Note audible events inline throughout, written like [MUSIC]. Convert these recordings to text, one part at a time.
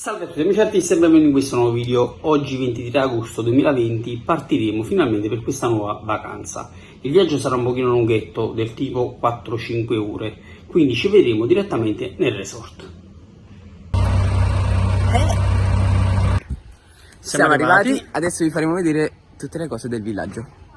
Salve a tutti amici artisti e benvenuti in questo nuovo video. Oggi 23 agosto 2020 partiremo finalmente per questa nuova vacanza. Il viaggio sarà un pochino lunghetto, del tipo 4-5 ore, quindi ci vedremo direttamente nel resort. Siamo, arrivati. adesso vi faremo vedere tutte le cose del villaggio.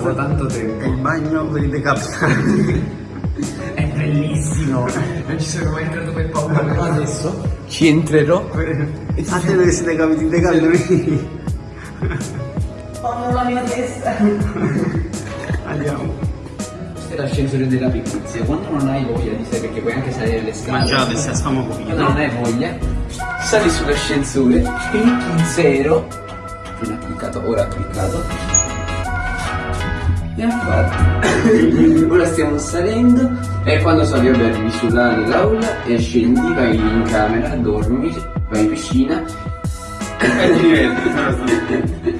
Dopo tanto È tempo. il bagno per i decapitati. [LAUGHS] È bellissimo. Non ci sono mai entrato per paura, però adesso ci entrerò. A te dove si decapiti, decapiti. [LAUGHS] Fanno la mia testa. Andiamo. Questo è l'ascensore della pigrizia. Quando non hai voglia di sé, perché puoi anche salire le scale. Mangiate, se stiamo Quando non hai voglia, sali sull'ascensore, clicchi zero. Non ha cliccato, ora ha cliccato. Ha fatto. ora stiamo salendo e quando sali arrivi sulla nell'aula e scendi, vai in camera, dormi, vai in piscina E ti diverti. [LAUGHS]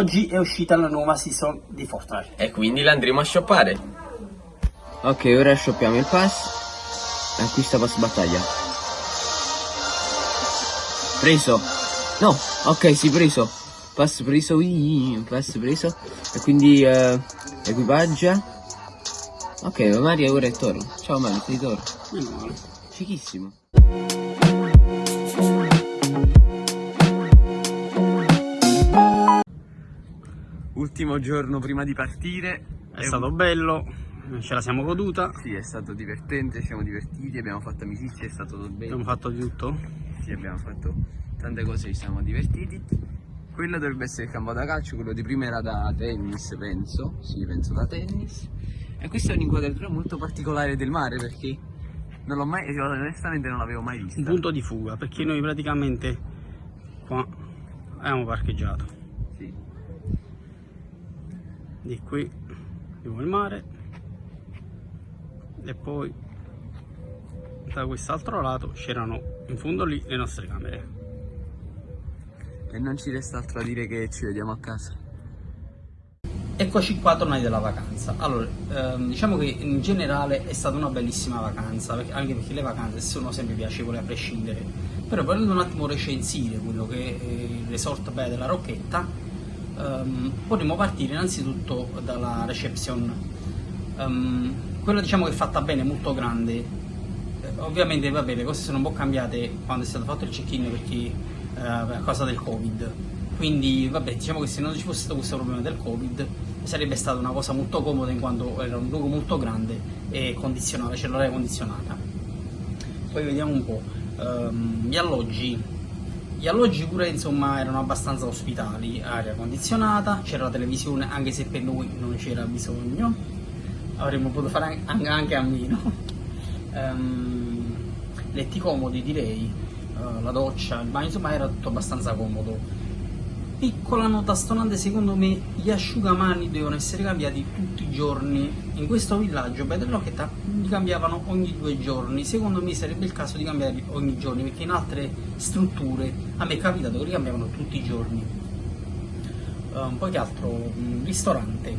Oggi è uscita la nuova season di Fortnite. E quindi la andremo a shoppare. Ok, ora shoppiamo il pass. Acquista pass battaglia. Preso. No, ok, sì, preso. Pass preso, ui, pass preso. E quindi eh, equipaggia. Ok, Mario ora è Toro. Ciao Mario, sei Toro. Meno male. Fichissimo. Ultimo giorno prima di partire. È stato bello, ce la siamo goduta, Sì, è stato divertente, ci siamo divertiti, abbiamo fatto amicizia, è stato bello. abbiamo fatto di tutto. Sì, abbiamo fatto tante cose, ci siamo divertiti. Quello dovrebbe essere il campo da calcio, quello di prima era da tennis, penso. Sì, penso da tennis. E questa è un'inquadratura molto particolare del mare perché non l'ho mai, onestamente non l'avevo mai vista. Un punto di fuga, perché noi praticamente qua abbiamo parcheggiato. Di qui abbiamo il mare e poi da quest'altro lato c'erano in fondo lì le nostre camere. E non ci resta altro da dire che ci vediamo a casa. Eccoci qua tornati dalla vacanza. Allora, ehm, diciamo che in generale è stata una bellissima vacanza, perché- anche perché le vacanze sono sempre piacevoli a prescindere. Però volendo un attimo recensire quello che è il resort Baia della Rocchetta, ehm, potremmo partire innanzitutto dalla reception. Ehm, quella diciamo che è fatta bene, molto grande. Eh, ovviamente vabbè, le cose sono un po' cambiate quando è stato fatto il check-in perché eh, a causa del Covid. Quindi vabbè, diciamo che se non ci fosse stato questo problema del Covid sarebbe stata una cosa molto comoda in quanto era un luogo molto grande e condizionata, c'era l'aria condizionata. Poi vediamo un po'. ehm, gli alloggi. Gli alloggi pure insomma erano abbastanza ospitali, aria condizionata, c'era la televisione anche se per noi non c'era bisogno, avremmo potuto fare anche, a meno. [LAUGHS] Ehm, letti comodi direi, eh, la doccia, il bagno, insomma era tutto abbastanza comodo. Piccola nota stonante, secondo me gli asciugamani devono essere cambiati tutti i giorni. In questo villaggio, Beh Rocchetta, li cambiavano ogni due giorni. Secondo me sarebbe il caso di cambiarli ogni giorno, perché in altre strutture a me è capitato che li cambiavano tutti i giorni. Um, poi che altro? Un ristorante.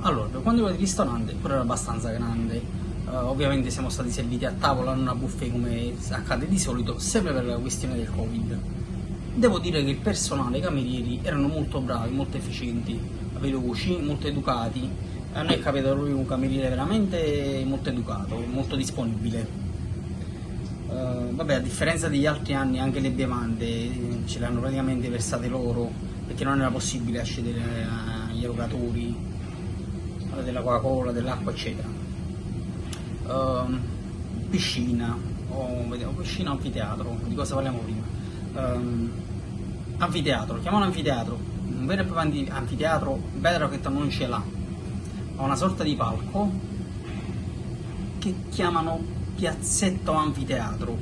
Allora, per quanto riguarda il ristorante, pure era abbastanza grande. Uh, ovviamente siamo stati serviti a tavola, non a buffet come accade di solito, sempre per la questione del Covid. Devo dire che il personale, i camerieri, erano molto bravi, molto efficienti, veloci, molto educati. A noi è capitato proprio un cameriere veramente molto educato, molto disponibile. Eh, vabbè, a differenza degli altri anni, anche le bevande eh, ce le hanno praticamente versate loro, perché non era possibile accedere agli erogatori eh, della Coca-Cola, dell'acqua, eccetera. Ehm, piscina, o vediamo, piscina anfiteatro, di cosa parliamo prima? Ehm, anfiteatro, chiamalo anfiteatro, un vero e proprio anfi- anfiteatro, Bedrock che non ce l'ha, ha una sorta di palco che chiamano piazzetto anfiteatro.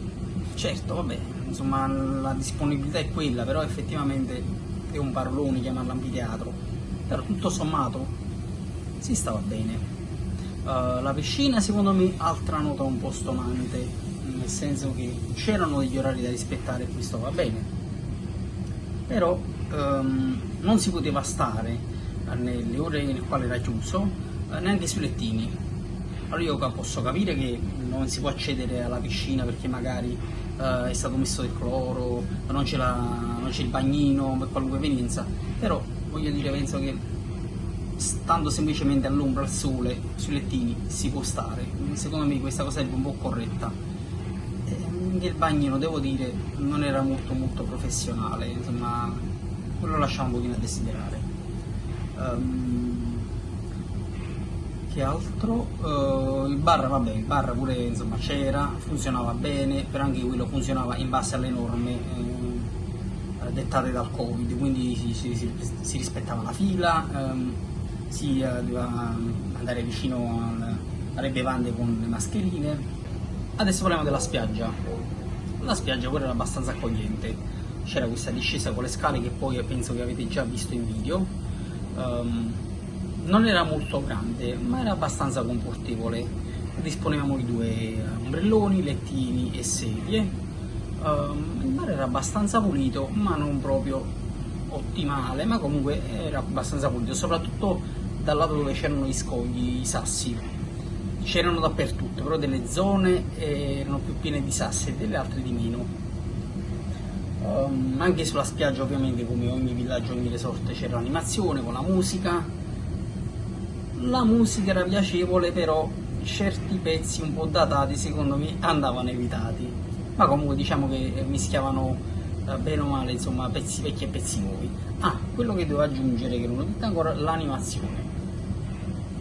Certo, vabbè, insomma la disponibilità è quella, però effettivamente è un parolone chiamarlo anfiteatro. Però tutto sommato si stava bene. Uh, la piscina secondo me altra nota un po' stonante, nel senso che c'erano degli orari da rispettare e questo va bene. Però ehm, non si poteva stare nelle ore nelle quali era chiuso eh, neanche sui lettini. Allora io posso capire che non si può accedere alla piscina perché magari eh, è stato messo del cloro, non c'è, la- non c'è il bagnino per qualunque evenienza, però voglio dire, penso che stando semplicemente all'ombra, al sole, sui lettini si può stare. Secondo me questa cosa è un po' corretta. Anche il bagnino, devo dire, non era molto molto professionale, insomma, quello lasciava un pochino a desiderare. Ehm, che altro? Eh, il bar, vabbè, il bar pure insomma c'era, funzionava bene, però anche quello funzionava in base alle norme eh, dettate dal Covid, quindi si, si- si- rispettava la fila, ehm, si eh, doveva andare vicino al- alle bevande con le mascherine. Adesso parliamo della spiaggia. La spiaggia pure era abbastanza accogliente, c'era questa discesa con le scale che poi penso che avete già visto in video. Ehm, non era molto grande, ma era abbastanza confortevole. Disponevamo di due ombrelloni, lettini e sedie. Ehm, il mare era abbastanza pulito, ma non proprio ottimale, ma comunque era abbastanza pulito, soprattutto dal lato dove c'erano gli scogli, i sassi. C'erano dappertutto, però delle zone erano più piene di sassi e delle altre di meno. Um, anche sulla spiaggia ovviamente come ogni villaggio, ogni resort c'era l'animazione con la musica. La musica era piacevole però certi pezzi un po' datati secondo me andavano evitati. Ma comunque diciamo che mischiavano eh, bene o male insomma pezzi vecchi e pezzi nuovi. Ah, quello che devo aggiungere che non ho detto ancora, l'animazione.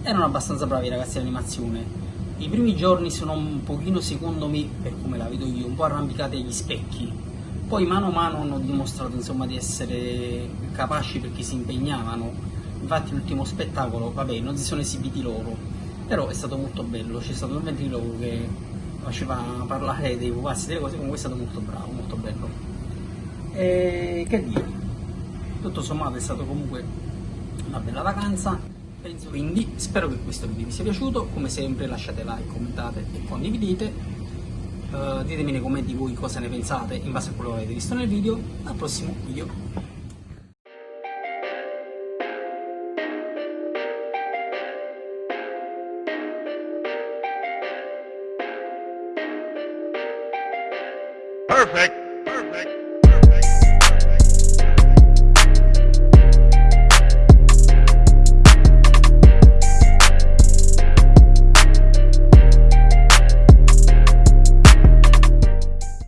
Erano abbastanza bravi i ragazzi dell'animazione. I primi giorni sono un pochino secondo me, per come la vedo io, un po' arrampicati agli specchi. Poi mano a mano hanno dimostrato insomma, di essere capaci perché si impegnavano. Infatti l'ultimo spettacolo vabbè non si sono esibiti loro. Però è stato molto bello c'è stato un ventriloquo che faceva parlare dei pupazzi delle cose comunque è stato molto bravo molto bello. E che dire? Tutto sommato è stato comunque una bella vacanza quindi spero che questo video vi sia piaciuto come sempre lasciate like commentate e condividete Uh, ditemi nei commenti voi cosa ne pensate in base a quello che avete visto nel video. Al prossimo video.